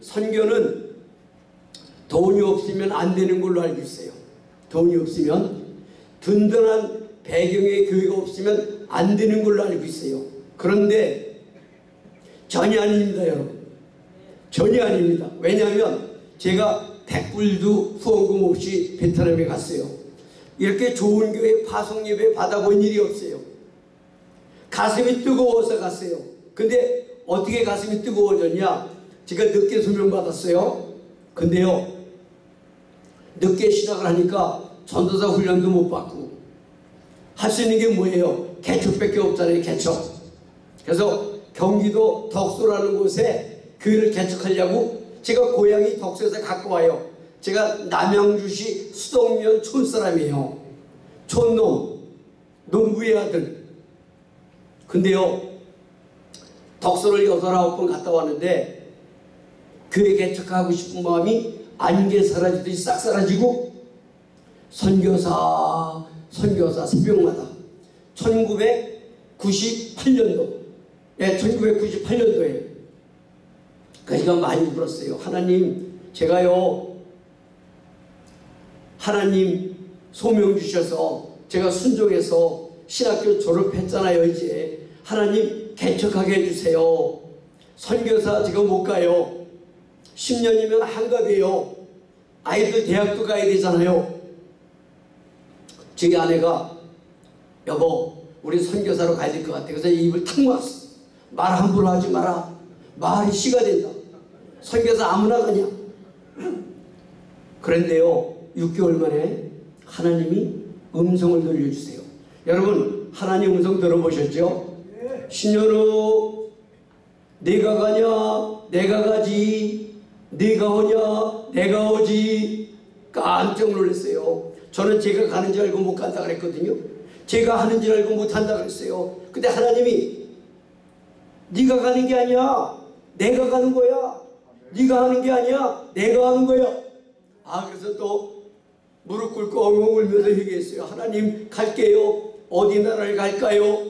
선교는 돈이 없으면 안 되는 걸로 알고 있어요. 돈이 없으면 든든한 배경의 교회가 없으면 안 되는 걸로 알고 있어요. 그런데 전혀 아닙니다, 여러분. 전혀 아닙니다. 왜냐하면 제가 백불도 후원금 없이 베트남에 갔어요. 이렇게 좋은 교회 파송 예배 받아본 일이 없어요. 가슴이 뜨거워서 갔어요. 근데 어떻게 가슴이 뜨거워졌냐? 제가 늦게 소명받았어요. 근데요, 늦게 시작을 하니까 전도사 훈련도 못 받고 할 수 있는 게 뭐예요? 개척밖에 없잖아요, 개척. 그래서 경기도 덕소라는 곳에 교회를 개척하려고 제가 고향이 덕소에서 갖고 와요. 제가 남양주시 수동면 촌 사람이에요. 촌놈, 농부의 아들. 근데요, 덕소를 여덟 아홉 번 갔다 왔는데 교회 개척하고 싶은 마음이 게 사라지듯이 싹 사라지고 선교사, 선교사 새벽마다 1998년도, 예, 1998년도에 그 제가 많이 불었어요. 하나님, 제가요, 하나님 소명 주셔서 제가 순종해서 신학교 졸업했잖아요, 이제. 하나님 개척하게 해주세요. 선교사 지금 못 가요. 10년이면 한갑이에요. 아이들 대학도 가야 되잖아요. 저희 아내가 여보 우리 선교사로 가야 될 것 같아. 그래서 입을 탁 모았어. 말 함부로 하지 마라. 말이 씨가 된다. 선교사 아무나 가냐. 그런데요. 6개월 만에 하나님이 음성을 들려주세요. 여러분 하나님 음성 들어보셨죠? 10년 후 내가 가냐 내가 가지 네가 오냐 내가 오지 깜짝 놀랐어요. 저는 제가 가는 줄 알고 못 간다 그랬거든요. 제가 하는 줄 알고 못 한다 그랬어요. 근데 하나님이 네가 가는 게 아니야. 내가 가는 거야. 네가 하는 게 아니야. 내가 하는 거야. 아 그래서 또 무릎 꿇고 엉엉 울면서 얘기했어요. 하나님 갈게요. 어디 나라를 갈까요?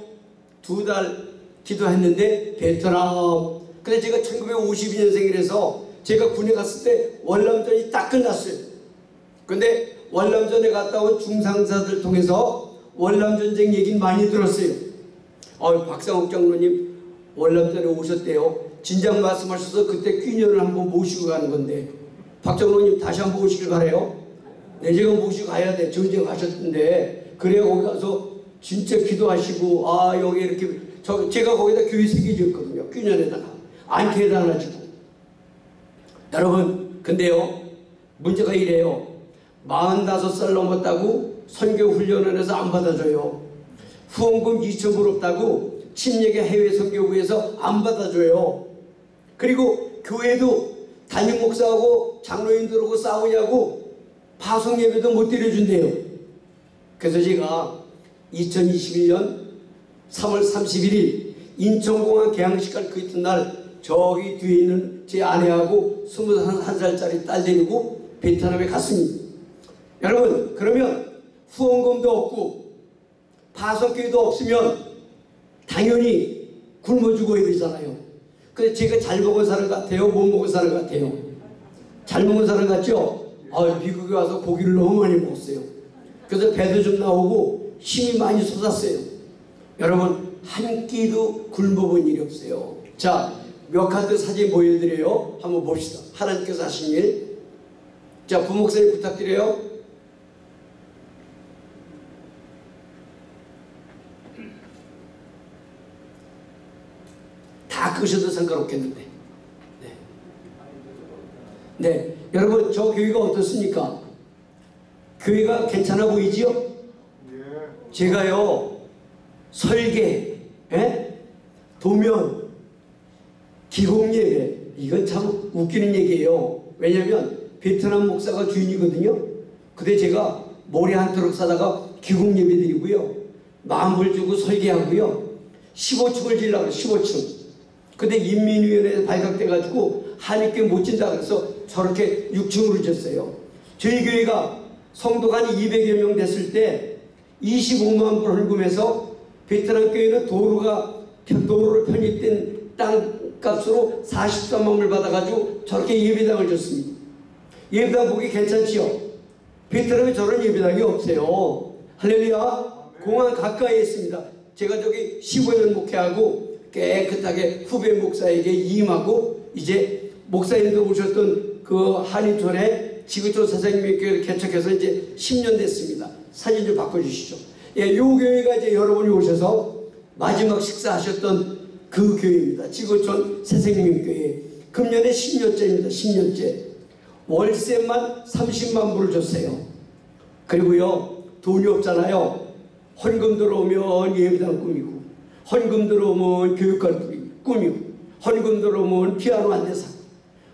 두 달 기도했는데 베트남. 근데 제가 1952년생이라서 제가 군에 갔을 때 월남전이 딱 끝났어요. 근데 월남전에 갔다 온 중상사들 통해서 월남전쟁 얘기는 많이 들었어요. 어, 박상욱 장로님 월남전에 오셨대요. 진작 말씀하셔서 그때 귀년을 한번 모시고 가는 건데 박 장로님 다시 한번 오시길 바래요. 네, 제가 모시고 가야 돼. 전쟁 가셨던데 그래야 거기 가서 진짜 기도하시고 아 여기 이렇게 저 제가 거기다 교회 새겨졌거든요. 귀년에다가 안케 해달라지고 여러분 근데요 문제가 이래요. 45살 넘었다고 선교훈련원에서 안 받아줘요. 후원금 2천불 없다고 침례계 해외 선교부에서 안 받아줘요. 그리고 교회도 담임 목사하고 장로인들하고 싸우냐고 파송 예배도 못 드려준대요. 그래서 제가 2021년 3월 31일 인천공항 개항식 갈 그 이튿날 저기 뒤에 있는 제 아내하고 21살짜리 딸 데리고 베트남에 갔습니다. 여러분 그러면 후원금도 없고 파송기도 없으면 당연히 굶어 죽어야 되잖아요. 근데 제가 잘 먹은 사람 같아요? 못 먹은 사람 같아요? 잘 먹은 사람 같죠? 아, 미국에 와서 고기를 너무 많이 먹었어요. 그래서 배도 좀 나오고 힘이 많이 솟았어요. 여러분 한 끼도 굶어본 일이 없어요. 자, 몇 카드 사진 보여드려요. 한번 봅시다. 하나님께서 하신 일. 자, 부목사님 부탁드려요. 다 끄셔도 상관없겠는데. 네. 네. 여러분, 저 교회가 어떻습니까? 교회가 괜찮아 보이지요? 제가요, 설계, 예? 도면, 기공예배, 이건 참 웃기는 얘기예요. 왜냐면 베트남 목사가 주인이거든요. 근데 제가 모래 한 트럭 사다가 기공 예배 드리고요. 마음을 주고 설계하고요. 15층을 질라고 15층. 근데 인민위원회에서 발각돼가지고 하니께 못 진다 그래서 저렇게 6층으로 졌어요. 저희 교회가 성도가 한 200여 명 됐을 때 25만 불 헌금해서 베트남 교회는 도로가 도로로 편입된 땅 값으로 43만 불 받아가지고 저렇게 예배당을 줬습니다. 예배당 보기 괜찮지요? 베트남에 저런 예배당이 없어요. 할렐루야. 공항 가까이에 있습니다. 제가 저기 15년 목회하고 깨끗하게 후배 목사에게 임하고 이제 목사님도 오셨던 그 한인촌에 지구촌 사장님께 개척해서 이제 10년 됐습니다. 사진 좀 바꿔주시죠. 예, 요 교회가 이제 여러분이 오셔서 마지막 식사하셨던 그 교회입니다. 지구촌 새생명 교회. 금년에 10년째입니다. 10년째. 월세만 30만 불을 줬어요. 그리고요, 돈이 없잖아요. 헌금 들어오면 예배당 꾸미고, 헌금 들어오면 교육관 꾸미고, 헌금 들어오면 피아노 사고,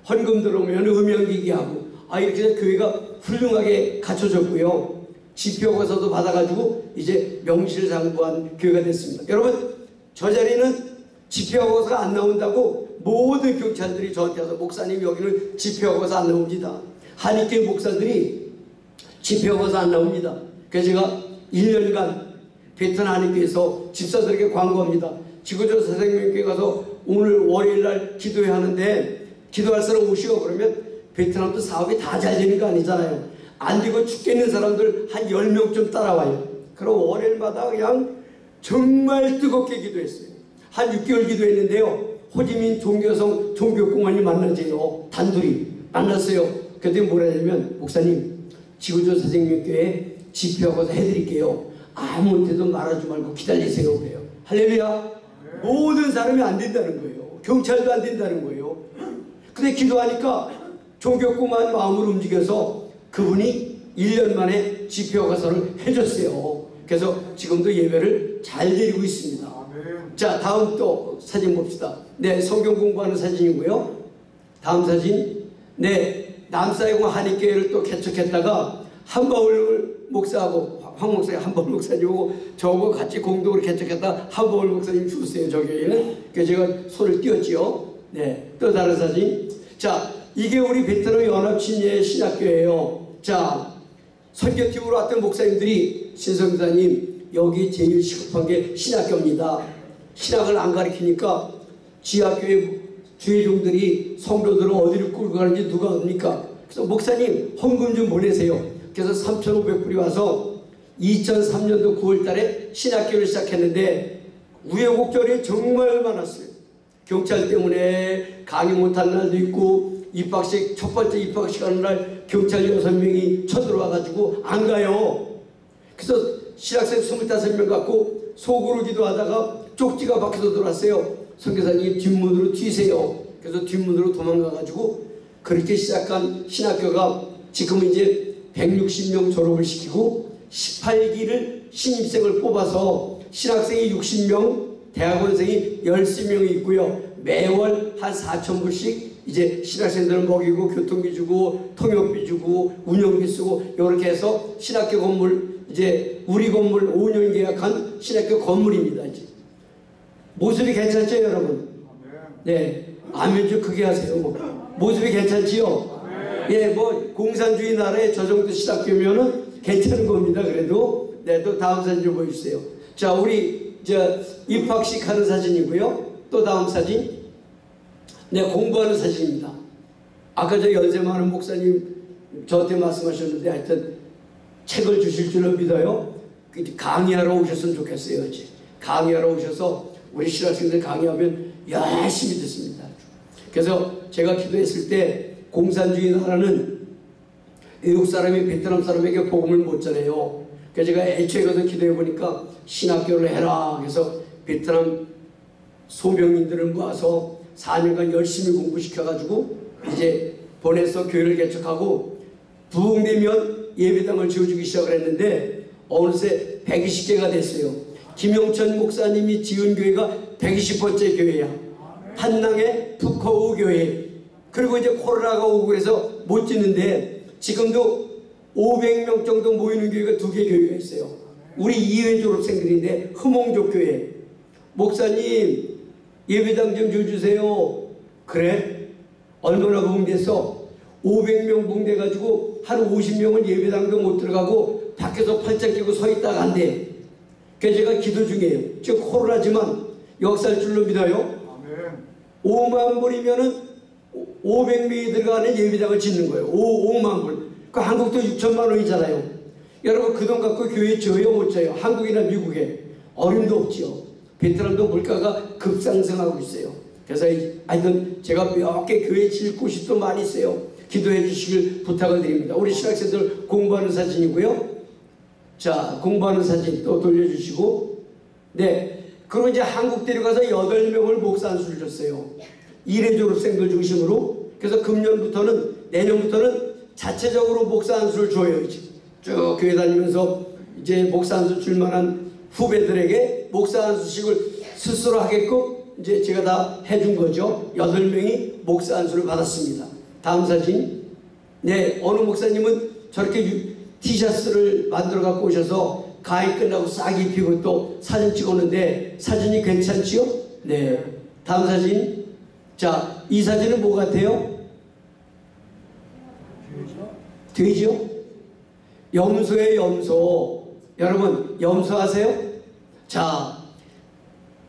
헌금 들어오면 음향기기 하고, 아, 이렇게 교회가 훌륭하게 갖춰졌고요. 지표고서도 받아가지고 이제 명실상부한 교회가 됐습니다. 여러분, 저 자리는 지표고서가 안 나온다고 모든 경찰들이 저한테 와서 목사님 여기는 지표고서 안 나옵니다. 한인교 목사들이 집회하고서 안 나옵니다. 그래서 제가 1년간 베트남 한인교에서 집사들에게 광고합니다. 지구조 선생님께 가서 오늘 월요일 날 기도해야 하는데 기도할 사람 오시고 그러면 베트남도 사업이 다 잘 되는 거 아니잖아요. 안 되고 죽겠는 사람들 한 10명쯤 따라와요. 그럼 월요일마다 그냥 정말 뜨겁게 기도했어요. 한 6개월 기도했는데요. 호지민 종교성 종교공원이 만나세요. 단둘이 만났어요. 그때 뭐라 하냐면 목사님 지구조 선생님께 집회하고서 해드릴게요. 아무한테도 말하지 말고 기다리세요 그래요. 할렐루야. 모든 사람이 안 된다는 거예요. 경찰도 안 된다는 거예요. 근데 기도하니까 종교공만 마음을 움직여서 그분이 1년 만에 집회허가서를 해줬어요. 그래서 지금도 예배를 잘 드리고 있습니다. 자 다음 또 사진 봅시다. 네 성경 공부하는 사진이고요. 다음 사진 네 남사이공 한인교회를 또 개척했다가 한바울 목사하고 황 목사님 한바울 목사님하고 저하고 같이 공동으로 개척했다 한바울 목사님 주세요 저 교회는 그래서 제가 손을 띄웠지요. 네 또 다른 사진 자 이게 우리 베트남 연합친예 신학교예요. 자 선교팀으로 왔던 목사님들이 신성사님 여기 제일 시급한 게 신학교입니다. 신학을 안 가르치니까 지하교회 주회종들이 성도들을 어디를 끌고 가는지 누가 압니까? 그래서 목사님 헌금 좀 보내세요. 그래서 3,500불이 와서 2003년도 9월 달에 신학교를 시작했는데 우여곡절이 정말 많았어요. 경찰 때문에 강의 못한 날도 있고 입학식 첫 번째 입학식 하는 날 경찰 여섯 명이 쳐들어와가지고 안 가요. 그래서 신학생 25명 갖고 속으로 기도하다가 쪽지가 밖에서 들어왔어요. 선교사님 뒷문으로 튀세요. 그래서 뒷문으로 도망가가지고 그렇게 시작한 신학교가 지금은 이제 160명 졸업을 시키고 18기를 신입생을 뽑아서 신학생이 60명, 대학원생이 13명이 있고요. 매월 한 4천 불씩 이제 신학생들을 먹이고 교통비 주고 통역비 주고 운영비 쓰고 이렇게 해서 신학교 건물 이제 우리 건물 5년 계약한 신학교 건물입니다. 이제. 모습이 괜찮죠 여러분? 네 아멘 좀 크게 하세요. 뭐. 모습이 괜찮지요? 예, 뭐 공산주의 나라에 저 정도 신학교면은 괜찮은 겁니다. 그래도 네, 또 다음 사진 좀 보여주세요. 자, 우리 저 입학식 하는 사진이고요. 또 다음 사진. 네, 공부하는 사진입니다. 아까 저 연세 많은 목사님 저한테 말씀하셨는데 하여튼 책을 주실 줄로 믿어요. 그 강의하러 오셨으면 좋겠어요. 강의하러 오셔서 우리 신학생들 강의하면 열심히 듣습니다. 그래서 제가 기도했을 때 공산주의 나라는 외국 사람이 베트남 사람에게 복음을 못 전해요. 그래서 제가 애초에 가서 기도해 보니까 신학교를 해라. 그래서 베트남 소명인들을 모아서 4년간 열심히 공부시켜가지고 이제 보내서 교회를 개척하고 부흥되면 예배당을 지어주기 시작을 했는데 어느새 120개가 됐어요. 김영천 목사님이 지은 교회가 120번째 교회야. 한낭의 북커우 교회. 그리고 이제 코로나가 오고 그래서 못 짓는데 지금도 500명 정도 모이는 교회가 두 개 교회가 있어요. 우리 이회 졸업생들인데 흐몽족 교회. 목사님 예배당 좀 줘주세요. 그래? 얼마나 봉됐어? 500명 봉돼가지고 한 50명은 예배당도 못 들어가고 밖에서 팔짱 끼고 서 있다가 안 돼. 그래서 제가 기도 중이에요. 지금 코로나지만 역사할 줄로 믿어요. 5만 불이면은 500명이 들어가는 예비당을 짓는 거예요. 5, 5만 불. 그 한국도 6천만 원이잖아요. 여러분 그 돈 갖고 교회 지어요 못 지어요? 한국이나 미국에 어림도 없지요. 베트남도 물가가 급상승하고 있어요. 그래서 이- 하여튼 제가 몇 개 교회 질 곳이 또 많이 있어요. 기도해 주시길 부탁을 드립니다. 우리 신학생들 공부하는 사진이고요. 자, 공부하는 사진 또 돌려주시고, 네. 그리고 이제 한국 데려가서 8명을 목사 안수를 줬어요. 일회 졸업생들 중심으로. 그래서 금년부터는, 내년부터는 자체적으로 목사 안수를 줘요. 쭉 교회 다니면서 이제 목사 안수 줄 만한 후배들에게 목사 안수식을 스스로 하게끔 이제 제가 다 해준 거죠. 8명이 목사 안수를 받았습니다. 다음 사진. 네, 어느 목사님은 저렇게 유- 티셔츠를 만들어 갖고 오셔서 가위 끝나고 싹 입히고 또 사진 찍었는데 사진이 괜찮지요? 네. 다음 사진. 자, 이 사진은 뭐 같아요? 돼지요? 염소의 염소. 여러분, 염소 아세요? 자,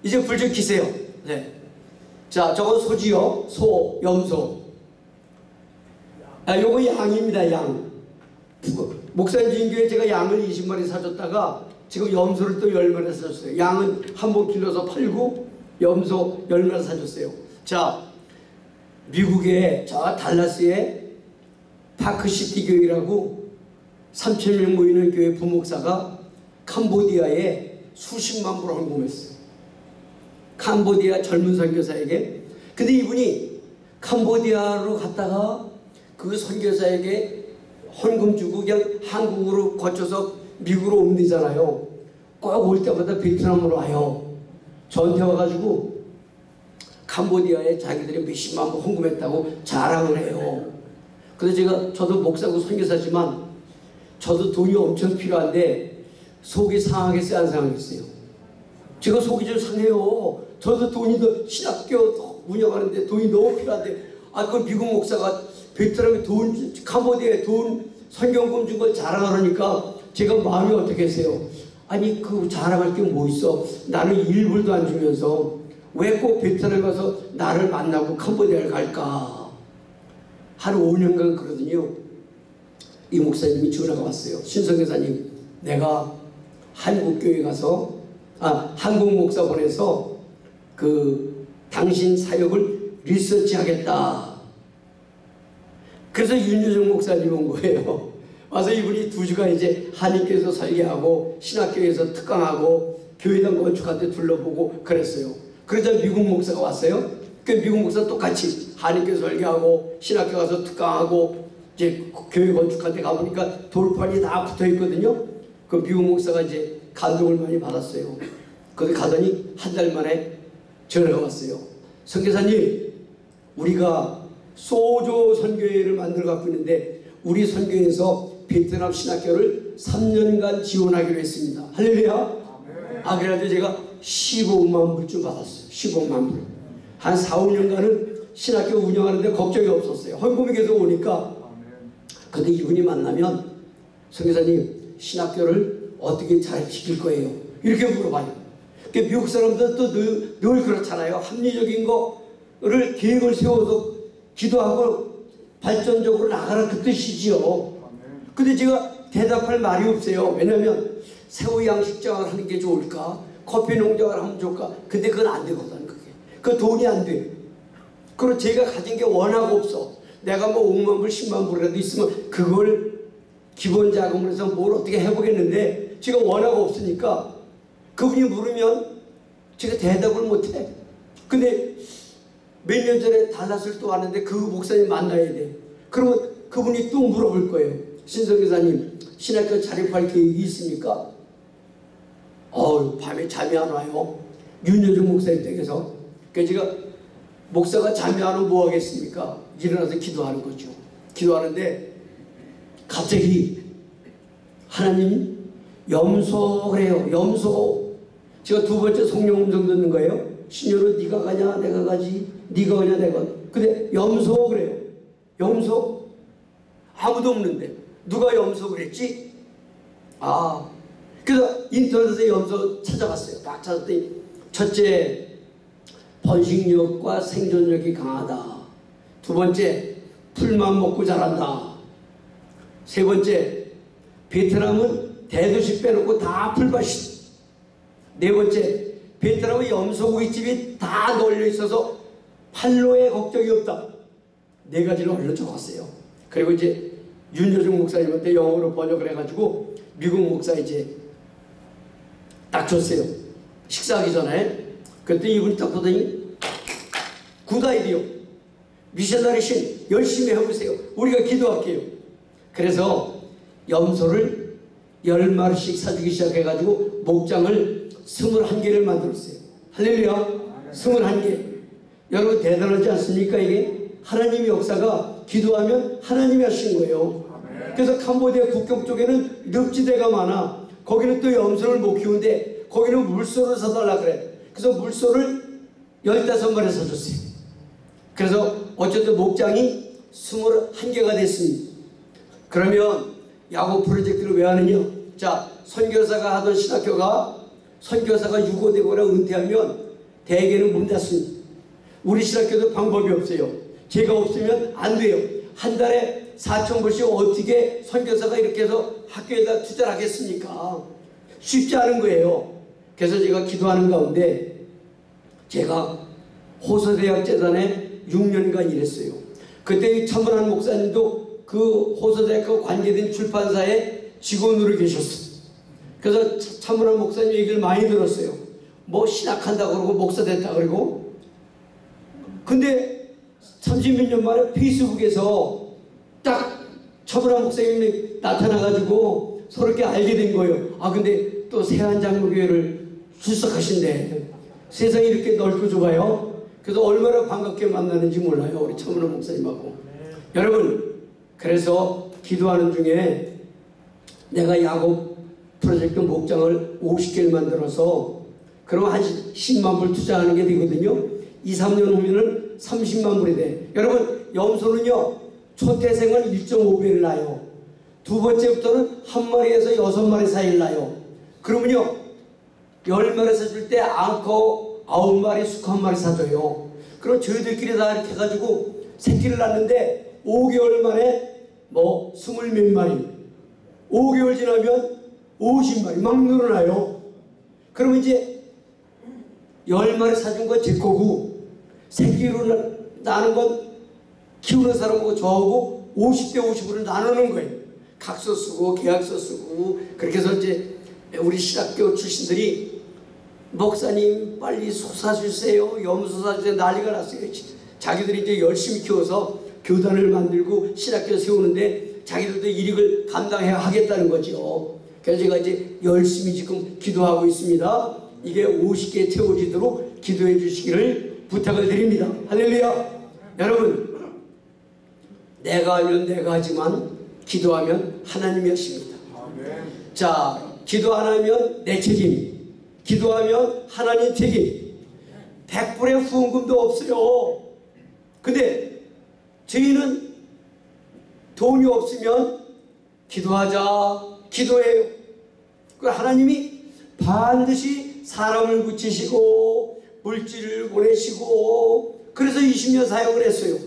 이제 불좀 켜세요. 네. 자, 저거 소지요. 소, 염소. 아, 요거 양입니다, 양. 목사님 지인교회 제가 양을 20마리 사줬다가 지금 염소를 또 10마리 사줬어요. 양은 한 번 길러서 팔고 염소 10마리 사줬어요. 자, 미국의 저 달라스에 파크시티 교회라고 3천명 모이는 교회 부목사가 캄보디아에 수십만 불을 헌금했어요. 캄보디아 젊은 선교사에게. 근데 이분이 캄보디아로 갔다가 그 선교사에게 헌금 주고 그냥 한국으로 거쳐서 미국으로 오면 되잖아요. 꼭 올 때마다 베트남으로 와요. 저한테 와가지고 캄보디아에 자기들이 몇십만 불 헌금했다고 자랑을 해요. 그래서 제가 저도 목사고 선교사지만 저도 돈이 엄청 필요한데 속이 상하겠어요 안 상하겠어요? 제가 속이 좀 상해요. 저도 돈이 더 신학교 운영하는데 돈이 너무 필요한데 아 그 미국 목사가 베트남에 돈 캄보디아에 돈 선경금 준 걸 자랑하니까 제가 마음이 어떻겠어요? 아니 그 자랑할 게 뭐 있어? 나는 일불도 안 주면서 왜 꼭 베트남에 가서 나를 만나고 캄보디아를 갈까? 한 5년간 그러더니요. 이 목사님이 전화가 왔어요. 신성교사님, 내가 한국 교회 가서 아 한국 목사 보내서 그 당신 사역을 리서치하겠다. 그래서 윤여정 목사님 온 거예요. 와서 이분이 두 주간 이제 한인교에서 설계하고 신학교에서 특강하고 교회당 건축한테 둘러보고 그랬어요. 그러자 미국 목사가 왔어요. 그 미국 목사 똑같이 한인교 설계하고 신학교 가서 특강하고 이제 교회 건축한테 가보니까 돌판이 다 붙어 있거든요. 그 미국 목사가 이제 감동을 많이 받았어요. 거기 가더니 한 달 만에 전화가 왔어요. 선교사님, 우리가 소조 선교회를 만들어 갖고 있는데 우리 선교회에서 베트남 신학교를 3년간 지원하기로 했습니다. 할렐루야. 아 그래가지고 제가 15만 불쯤 받았어요. 15만 불. 한 4, 5년간은 신학교 운영하는데 걱정이 없었어요. 헌금이 계속 오니까. 근데 이분이 만나면 선교사님 신학교를 어떻게 잘 지킬 거예요? 이렇게 물어봐요. 그 미국 사람들 또늘 늘 그렇잖아요. 합리적인 거를 계획을 세워서 기도하고 발전적으로 나가라 그 뜻이지요. 근데 제가 대답할 말이 없어요. 왜냐면 새우 양식장을 하는 게 좋을까? 커피 농장을 하면 좋을까? 근데 그건 안 되거든, 그게. 그 돈이 안 돼. 그리고 제가 가진 게 워낙 없어. 내가 뭐 5만 불, 10만 불이라도 있으면 그걸 기본 자금으로 해서 뭘 어떻게 해보겠는데 제가 워낙 없으니까 그분이 물으면 제가 대답을 못해. 근데 몇 년 전에 달라스를 또 왔는데 그 목사님 만나야 돼. 그러면 그분이 또 물어볼 거예요. 신성교사님, 신학교 자립할 계획이 있습니까? 어우, 밤에 잠이 안 와요. 윤여중 목사님 댁에서. 그래서 제가 목사가 잠이 안 오면 뭐 하겠습니까? 일어나서 기도하는 거죠. 기도하는데 갑자기 하나님 염소 그래요. 염소. 제가 두 번째 성령 음성 듣는 거예요. 신녀로 네가 가냐 내가 가지 네가 가냐 내가 근데 염소 그래요. 염소 아무도 없는데 누가 염소 그랬지? 아 그래서 인터넷에 염소 찾아봤어요. 딱 찾았더니 첫째 번식력과 생존력이 강하다. 두 번째, 풀만 먹고 자란다. 세 번째, 베트남은 대도시 빼놓고 다 풀밭이. 네 번째, 베트남의 염소고기집이 다 널려 있어서 판로에 걱정이 없다. 네 가지를 얼른 적었어요. 그리고 이제 윤여중 목사님한테 영어로 번역을 해가지고 미국 목사 이제 딱 줬어요. 식사하기 전에. 그때 이분이 딱 보더니 Good idea. Missionary 신 열심히 해보세요. 우리가 기도할게요. 그래서 염소를 열 마리씩 사주기 시작해가지고 목장을 스물한 개를 만들었어요. 할렐루야. 스물한 개. 여러분 대단하지 않습니까 이게? 하나님의 역사가 기도하면 하나님이 하신 거예요. 그래서 캄보디아 국경 쪽에는 늪지대가 많아. 거기는 또 염소를 못 키우는데 거기는 물소를 사달라 그래. 그래서 물소를 15마리 사줬어요. 그래서 어쨌든 목장이 21개가 됐습니다. 그러면 야구 프로젝트를 왜 하느냐? 자, 선교사가 하던 신학교가 선교사가 유고되거나 은퇴하면 대개는 문 닫습니다. 우리 신학교도 방법이 없어요. 제가 없으면 안 돼요. 한 달에 4천 불씩 어떻게 선교사가 이렇게 해서 학교에다 투자를 하겠습니까? 쉽지 않은 거예요. 그래서 제가 기도하는 가운데 제가 호서대학재단에 6년간 일했어요. 그때 이 차문환 목사님도 그 호서대학과 관계된 출판사의 직원으로 계셨어요. 그래서 차문환 목사님 얘기를 많이 들었어요. 뭐 신학한다 그러고 목사 됐다 그러고 근데 30몇 년 만에 페이스북에서 딱 차문환 목사님이 나타나가지고 이렇게 알게 된 거예요. 아 근데 또 세한장로교회를 출석하신대. 세상이 이렇게 넓고 좁아요. 그래서 얼마나 반갑게 만나는지 몰라요. 우리 차문환 목사님하고. 여러분 그래서 기도하는 중에 내가 야곱 프로젝트 목장을 50개를 만들어서 그럼 한 10만 불 투자하는 게 되거든요. 2, 3년 후면은 30만 불이 돼. 여러분 염소는요. 초태생은 1.5배를 낳아요. 두 번째부터는 한 마리에서 여섯 마리 사이를 낳아요. 그러면요. 열 마리 사줄 때 앙커 아홉 마리, 수컷 한 마리 사줘요. 그럼 저희들끼리 다 이렇게 해가지고 새끼를 낳는데 5개월 만에 뭐 스물 몇 마리 5개월 지나면 50마리 막 늘어나요. 그러면 이제 10마리 사준 건 제 거고 새끼로 나- 나는 건 키우는 사람하고 저하고 50대 50으로 나누는 거예요. 각서 쓰고 계약서 쓰고 그렇게 해서 이제 우리 신학교 출신들이 목사님 빨리 소 사주세요. 염소 사주세요. 난리가 났어요. 자기들이 이제 열심히 키워서 교단을 만들고 신학교 세우는데 자기들도 일익을 감당해야 하겠다는 거죠. 그래서 제가 이제 열심히 지금 기도하고 있습니다. 이게 50개 채워지도록 기도해 주시기를 부탁을 드립니다. 할렐루야. 여러분, 내가 하면 내가 하지만 기도하면 하나님이 하십니다. 자, 기도 안 하면 내 책임. 기도하면 하나님 책임. 100불의 후원금도 없어요. 근데 저희는 돈이 없으면 기도하자. 기도해요. 그 하나님이 반드시 사람을 붙이시고 물질을 보내시고 그래서 20년 사역을 했어요.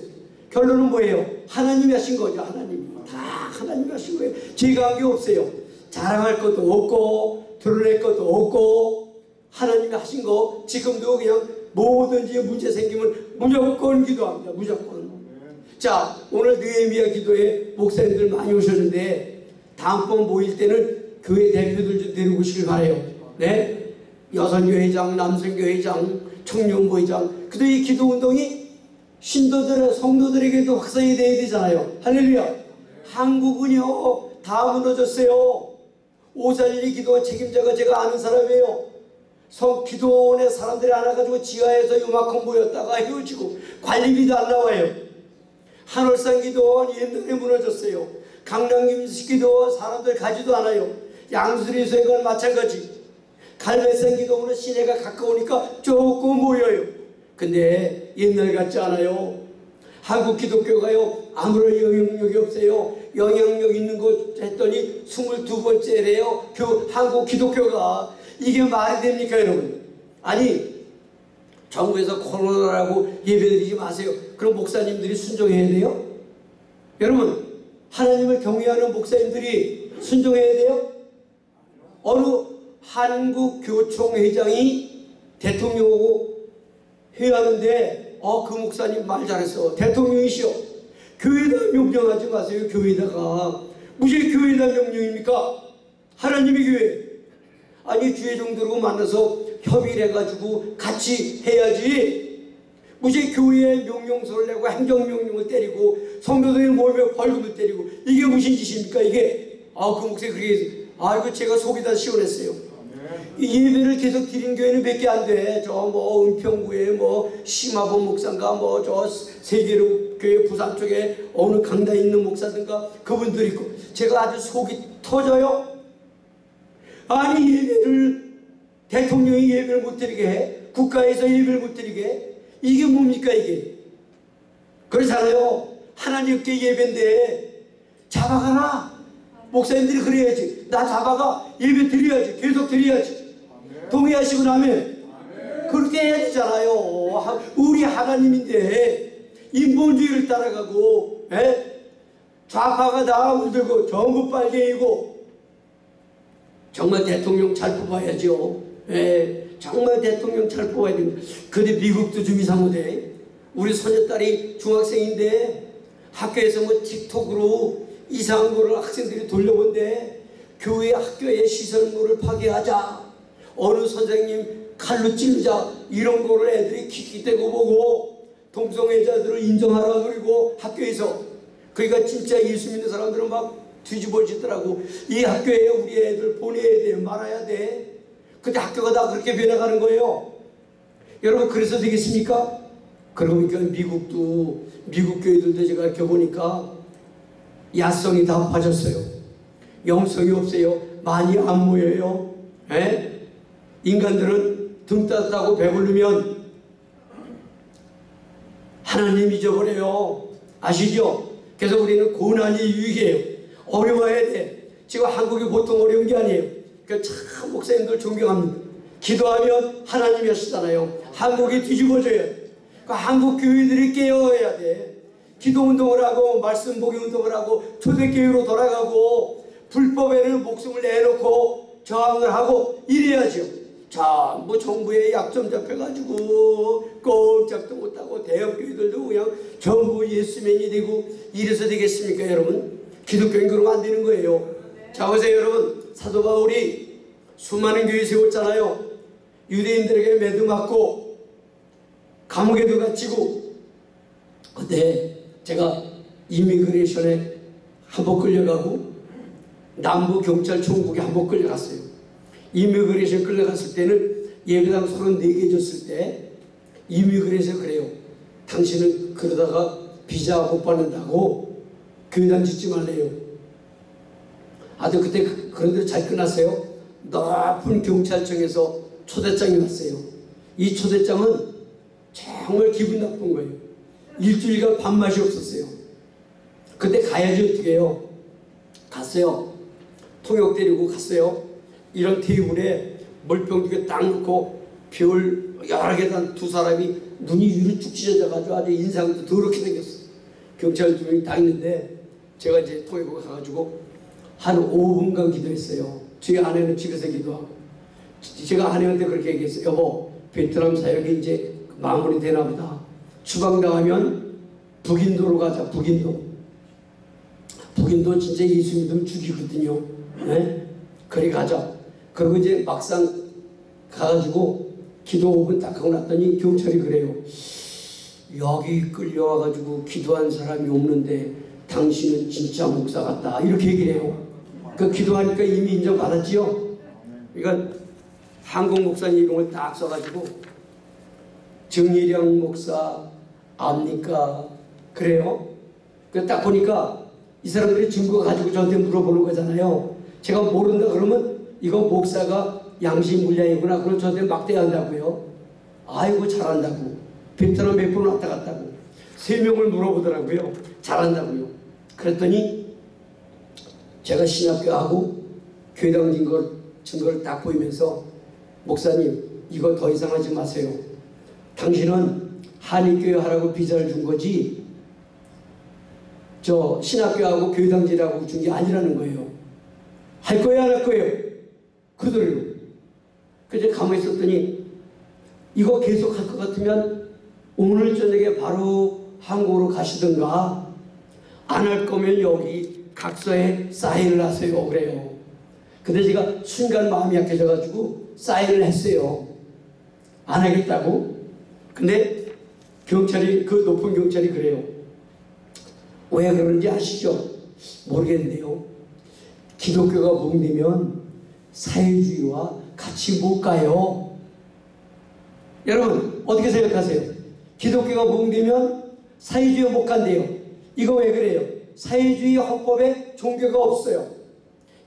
결론은 뭐예요? 하나님이 하신 거죠. 하나님. 다 하나님이 하신 거예요. 제가 한 게 없어요. 자랑할 것도 없고 드러낼 것도 없고 하나님이 하신 거 지금도 그냥 뭐든지 문제 생기면 무조건 기도합니다. 무조건. 자 오늘 느헤미야 기도에 목사님들 많이 오셨는데 다음번 모일 때는 교회 대표들 좀 데리고 오시길 바래요. 네? 여선교회장, 남선교회장, 청년부회장. 그도 이 기도 운동이 신도들의 성도들에게도 확산이 돼야 되잖아요. 할렐루야. 한국은요 다 무너졌어요. 오산일이 기도와 책임자가 제가 아는 사람이에요. 성 기도원에 사람들이 안 와가지고 지하에서 요만큼 모였다가 헤어지고 관리비도 안 나와요. 한월산 기도원 옛날에 무너졌어요. 강남김 기도원 사람들 가지도 않아요. 양수리서건 마찬가지. 갈매산 기도원은 시내가 가까우니까 조금 모여요. 근데 옛날 같지 않아요. 한국 기독교가요 아무런 영향력이 없어요. 영향력 있는 곳 했더니 22번째래요. 교, 한국 기독교가 이게 말이 됩니까 여러분? 아니 정부에서 코로나라고 예배드리지 마세요. 그럼 목사님들이 순종해야 돼요? 여러분 하나님을 경외하는 목사님들이 순종해야 돼요? 어느 한국 교총회장이 대통령하고 회의하는데 어그 목사님 말 잘했어. 대통령이시여. 교회에다 명령하지 마세요 교회에다가. 무슨 교회에다 명령입니까? 하나님의 교회. 아니 주의 종들하고 만나서 협의를 해가지고 같이 해야지 무슨 교회에 명령서를 내고 행정명령을 때리고 성도들의 몸에 벌금을 때리고 이게 무슨 짓입니까 이게 아그 목사님 그렇게 아이고 제가 속이 다 시원했어요 이 예배를 계속 드린 교회는 몇 개 안 돼. 저 뭐 은평구에 뭐 심화본 목사인가 뭐 저 세계로 교회 부산 쪽에 어느 강당에 있는 목사든가 그분들 있고 제가 아주 속이 터져요. 아니 예배를 대통령이 예배를 못 드리게 해. 국가에서 예배를 못 드리게 해. 이게 뭡니까 이게? 그렇잖아요. 하나님께 예배인데 잡아가라. 목사님들이 그래야지. 나 잡아가 예배 드려야지. 계속 드려야지. 동의하시고 나면 그렇게 해야 되잖아요. 하- 우리 하나님인데 인본주의를 따라가고 에? 좌파가 다 물들고 전부 빨갱이고 정말 대통령 잘 뽑아야죠. 예, 정말 대통령 잘 뽑아야 됩니다. 근데 미국도 좀 이상하대. 우리 소녀딸이 중학생인데 학교에서 뭐 틱톡으로 이상한 거를 학생들이 돌려본대. 교회 학교의 시설물을 파괴하자. 어느 선생님 칼로 찌르자. 이런 거를 애들이 킥킥대고 보고 동성애자들을 인정하라 그리고 학교에서 그러니까 진짜 예수 믿는 사람들은 막 뒤집어지더라고. 이 학교에 우리 애들 보내야 돼, 말아야 돼. 근데 학교가 다 그렇게 변해가는 거예요. 여러분 그래서 되겠습니까? 그러고 보니까 미국도 미국 교회들도 제가 이렇게 보니까 야성이 다 빠졌어요. 영성이 없어요. 많이 안 모여요. 에? 인간들은 등 따뜻하고 배부르면 하나님 잊어버려요. 아시죠? 그래서 우리는 고난이 유익해요. 어려워야 돼. 지금 한국이 보통 어려운 게 아니에요. 그참 목사님들 존경합니다. 기도하면 하나님이 하시잖아요. 한국이 뒤집어져야 돼. 그 한국 교회들이 깨어야 돼. 기도 운동을 하고 말씀 보기 운동을 하고 초대교회로 돌아가고 불법에는 목숨을 내놓고 저항을 하고 이래야죠. 자, 뭐 정부의 약점 잡혀가지고 꼼짝도 못하고 대형교회들도 그냥 전부 예수맨이 되고 이래서 되겠습니까, 여러분? 기독교인 그러면 안 되는 거예요. 자, 보세요, 여러분. 사도 바울이 수많은 교회 세웠잖아요. 유대인들에게 매도 맞고 감옥에도 갇히고 그때 제가 immigration에 한 번 끌려가고 남부 경찰청국에 한 번 끌려갔어요. immigration 끌려갔을 때는 예배당 34개 줬을 때 immigration 그래요. 당신은 그러다가 비자 못 받는다고 교회당 짓지 말래요. 아주 그때 그- 그런데 잘 끝났어요. 높은 경찰청에서 초대장이 왔어요. 이 초대장은 정말 기분 나쁜 거예요. 일주일간 밥맛이 없었어요. 그때 가야지 어떻게 해요? 갔어요. 통역 데리고 갔어요. 이런 테이블에 물병 두 개 딱 놓고 별 여러 개 단 두 사람이 눈이 위로 쭉 찢어져가지고 아주 인상도 더럽게 생겼어. 경찰 두 명이 딱 있는데 제가 이제 통역을 가가지고 한 5분간 기도했어요. 저희 아내는 집에서 기도하고 제가 아내한테 그렇게 얘기했어요. 여보 베트남 사역이 이제 마무리되나 보다. 추방 당하면 북인도로 가자. 북인도. 북인도 진짜 예수 믿으면 죽이거든요. 네? 그리 가자. 그리고 이제 막상 가가지고 기도 5분 딱 하고 났더니 경찰이 그래요. 여기 끌려와가지고 기도한 사람이 없는데 당신은 진짜 목사 같다. 이렇게 얘기를 해요. 그 기도하니까 이미 인정받았지요. 그러니까 한국 목사님 이름을 딱 써가지고 정예령 목사 압니까? 그래요? 그딱 보니까 이 사람들이 증거 가지고 저한테 물어보는 거잖아요. 제가 모른다 그러면 이거 목사가 양심 물량이구나. 그럼 저한테 막대한다고요. 아이고 잘한다고. 베트남 몇번 왔다 갔다고. 세 명을 물어보더라고요. 잘한다고요. 그랬더니 제가 신학교하고 교회당 증거, 증거를 딱 보이면서 목사님 이거 더 이상 하지 마세요. 당신은 한인교회 하라고 비자를 준 거지 저 신학교하고 교회 당지라고 준 게 아니라는 거예요. 할 거예요 안 할 거예요? 그대로. 그래서 가만히 있었더니 이거 계속 할 것 같으면 오늘 저녁에 바로 한국으로 가시든가 안 할 거면 여기 각서에 사인을 하세요 그래요. 근데 제가 순간 마음이 약해져가지고 사인을 했어요. 안 하겠다고. 근데 경찰이 그 높은 경찰이 그래요. 왜 그런지 아시죠? 모르겠는데요. 기독교가 붕되면 사회주의와 같이 못 가요. 여러분 어떻게 생각하세요? 기독교가 붕되면 사회주의가 못 간대요. 이거 왜 그래요? 사회주의 헌법에 종교가 없어요.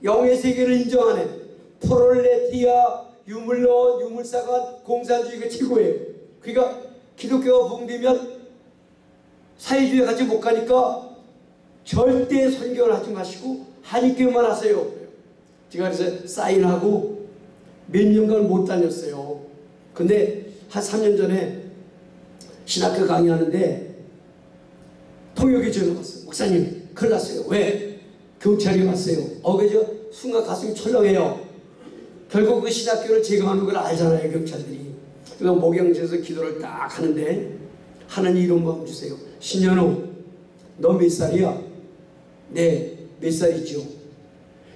영의 세계를 인정하는 프롤레티아, 유물론, 유물사관, 공산주의가 최고예요. 그러니까 기독교가 붕되면 사회주의 같이 못 가니까 절대 선교를 하지 마시고 한의교만 하세요. 제가 그래서 사인하고 몇 년간 못 다녔어요. 근데 한 3년 전에 신학교 강의하는데 통역이 전화 왔어요. 목사님 큰일 났어요. 왜? 경찰이 왔어요. 어, 그저 순간 가슴이 철렁해요. 결국 그 신학교를 제거하는 걸 알잖아요. 경찰들이. 그래서 목양지에서 기도를 딱 하는데 하나님 이런 마음 주세요. 신현우 너 몇 살이야? 네, 몇 살이죠?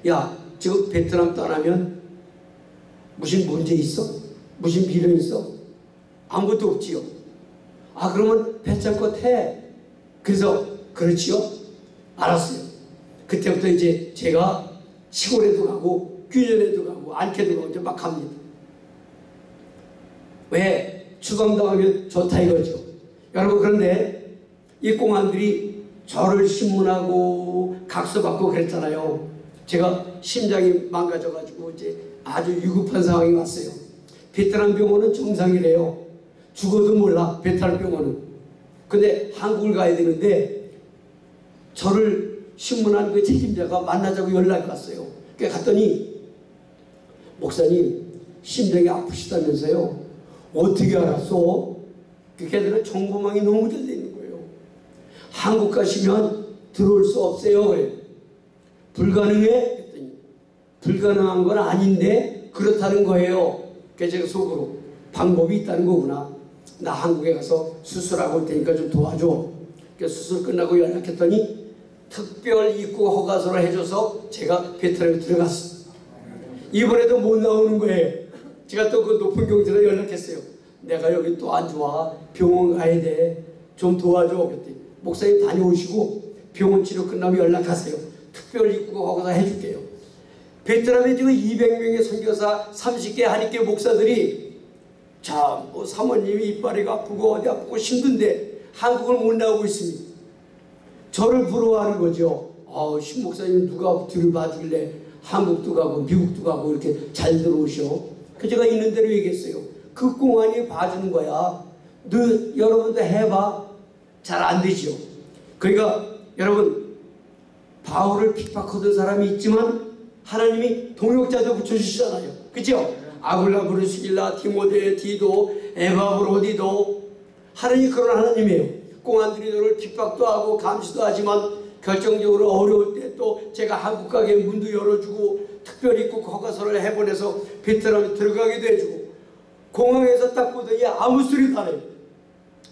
야, 지금 베트남 떠나면 무슨 문제 있어? 무슨 비련 있어? 아무것도 없지요. 아, 그러면 배짱껏 해. 그래서, 그렇지요? 알았어요. 그때부터 이제 제가 시골에도 가고, 균년에도 가고, 안캐도 가고, 이제 막 갑니다. 왜? 추방당하면 좋다 이거죠. 여러분, 그런데 이 공안들이 저를 신문하고 각서받고 그랬잖아요. 제가 심장이 망가져가지고 이제 아주 위급한 상황이 왔어요. 베트남 병원은 정상이래요. 죽어도 몰라, 베트남 병원은. 근데 한국을 가야 되는데 저를 신문한 그 책임자가 만나자고 연락이 왔어요. 그래 갔더니 목사님 심장이 아프시다면서요. 어떻게 알았어? 그 걔들은 정보망이 너무 잘돼 있는 거예요. 한국 가시면 들어올 수 없어요. 그래. 불가능해? 했더니 불가능한 건 아닌데 그렇다는 거예요. 그래서 제가 속으로 방법이 있다는 거구나. 나 한국에 가서 수술하고 올 테니까 좀 도와줘. 그래서 수술 끝나고 연락했더니 특별 입국 허가서를 해줘서 제가 베트남에 들어갔어. 이번에도 못 나오는 거예요. 제가 또 그 높은 경찰에 연락했어요. 내가 여기 또 안 좋아. 병원 가야 돼. 좀 도와줘. 그랬더니 목사님 다녀오시고 병원 치료 끝나면 연락하세요. 특별 입국 허가서 해줄게요. 베트남에 지금 200명의 선교사 30개 한인교 목사들이 자, 뭐 사모님이 이빨이 아프고 어디 아프고 힘든데 한국을 못 나오고 있습니다. 저를 부러워하는 거죠. 아, 신 목사님 누가 뒤를 봐주길래 한국도 가고 미국도 가고 이렇게 잘 들어오셔. 그 제가 있는 대로 얘기했어요. 그 공안이 봐주는 거야. 너 여러분도 해봐. 잘 안 되죠. 그러니까 여러분 바울을 핍박하던 사람이 있지만 하나님이 동역자도 붙여주시잖아요. 그죠? 아굴라 브루스길라 디모데 디도 에바브로디도 하나님이 그런 하나님이에요. 공안들이 너를 핍박도 하고 감시도 하지만 결정적으로 어려울 때 또 제가 한국 가게 문도 열어주고 특별 입국 허가서를 해보내서 베트남에 들어가기도 해주고 공항에서 딱 보더니 아무 소리도 안 해요.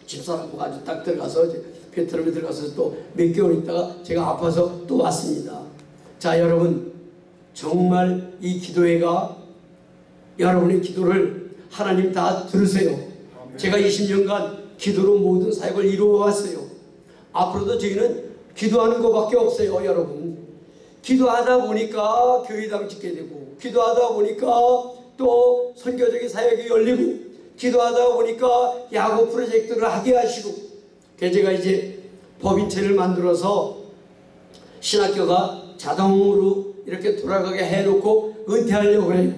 집사람하고 아주 딱 들어가서 베트남에 들어가서 또 몇 개월 있다가 제가 아파서 또 왔습니다. 자 여러분 정말 이 기도회가 여러분의 기도를 하나님 다 들으세요. 제가 20년간 기도로 모든 사역을 이루어 왔어요. 앞으로도 저희는 기도하는 것밖에 없어요, 여러분. 기도하다 보니까 교회당 짓게 되고, 기도하다 보니까 또 선교적인 사역이 열리고, 기도하다 보니까 야구 프로젝트를 하게 하시고, 제가 이제 법인체를 만들어서 신학교가 자동으로 이렇게 돌아가게 해놓고 은퇴하려고 그래요.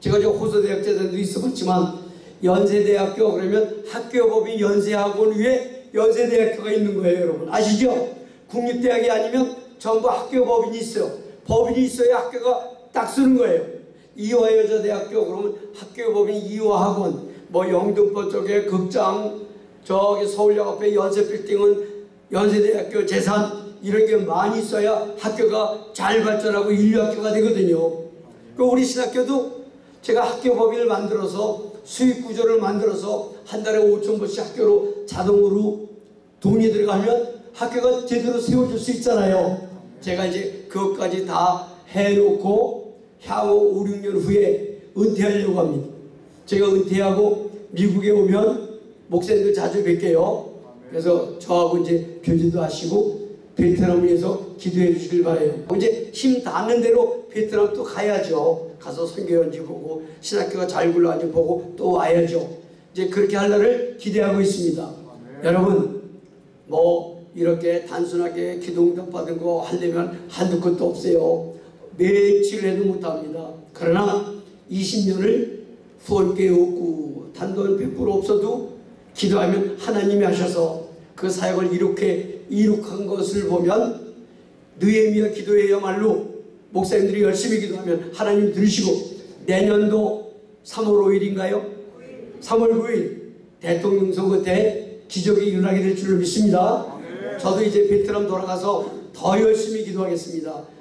제가 저 호서대학제자도 있어봤지만 연세대학교 그러면 학교법인 연세학원 위에 연세대학교가 있는 거예요 여러분 아시죠? 국립대학이 아니면 전부 학교법인이 있어요 법인이 있어야 학교가 딱 쓰는 거예요 이화여자대학교 그러면 학교법인 이화학원 뭐 영등포 쪽에 극장 저기 서울역 앞에 연세빌딩은 연세대학교 재산 이런 게 많이 있어야 학교가 잘 발전하고 인류학교가 되거든요. 그 우리 신학교도 제가 학교 법인을 만들어서 수익 구조를 만들어서 한 달에 5천 불씩 학교로 자동으로 돈이 들어가면 학교가 제대로 세워질 수 있잖아요. 제가 이제 그것까지 다 해놓고 향후 5, 6년 후에 은퇴하려고 합니다. 제가 은퇴하고 미국에 오면 목사님들 자주 뵐게요. 그래서 저하고 이제 교제도 하시고 베트남을 위해서 기도해 주시길 바래요. 이제 힘 닿는 대로 베트남 또 가야죠. 가서 선교연지 보고 신학교가 잘 굴러가는지 보고 또 와야죠. 이제 그렇게 할 날을 기대하고 있습니다. 여러분 뭐 이렇게 단순하게 기도응답 받은 거 하려면 한두 것도 없어요. 며칠 해도 못합니다. 그러나 20년을 후원교회 없고 단돈 100% 없어도 기도하면 하나님이 하셔서 그 사역을 이렇게 이룩한 것을 보면 느헤미야 기도해야말로 목사님들이 열심히 기도하면 하나님 들으시고 내년도 3월 5일인가요? 3월 9일 대통령 선거 때 기적이 일어나게 될 줄로 믿습니다. 저도 이제 베트남 돌아가서 더 열심히 기도하겠습니다.